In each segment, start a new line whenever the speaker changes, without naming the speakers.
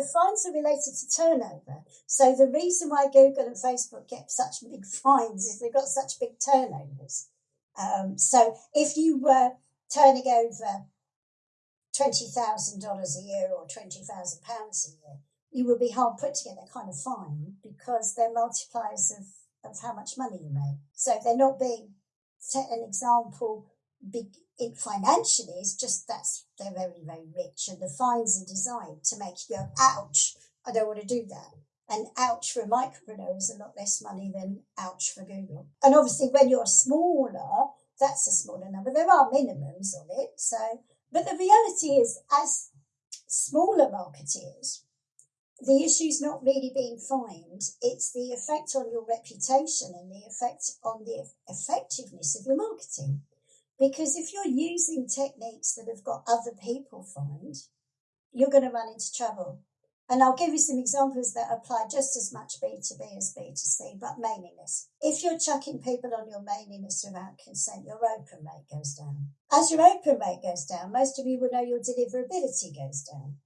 the fines are related to turnover. So the reason why Google and Facebook get such big fines is they've got such big turnovers. Um, so if you were turning over twenty thousand dollars a year or twenty thousand pounds a year, you would be hard put to get that kind of fine because they're multipliers of, of how much money you make. So they're not being set an example big it financially it's just that's they're very very rich and the fines are designed to make you go ouch i don't want to do that. And ouch for a micropreneur is a lot less money than ouch for google. And obviously when you're smaller that's a smaller number. There are minimums on it so but the reality is as smaller marketeers the issue's not really being fined. It's the effect on your reputation and the effect on the effectiveness of your marketing because if you're using techniques that have got other people fined, you're going to run into trouble. And I'll give you some examples that apply just as much B2B as B2C, but mailing list. If you're chucking people on your mailing list without consent, your open rate goes down. As your open rate goes down, most of you will know your deliverability goes down.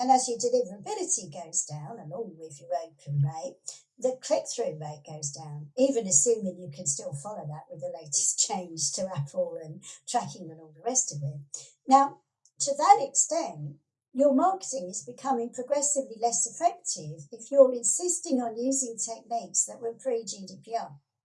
And as your deliverability goes down, along with your open rate, the click through rate goes down, even assuming you can still follow that with the latest change to Apple and tracking and all the rest of it. Now, to that extent, your marketing is becoming progressively less effective if you're insisting on using techniques that were pre GDPR.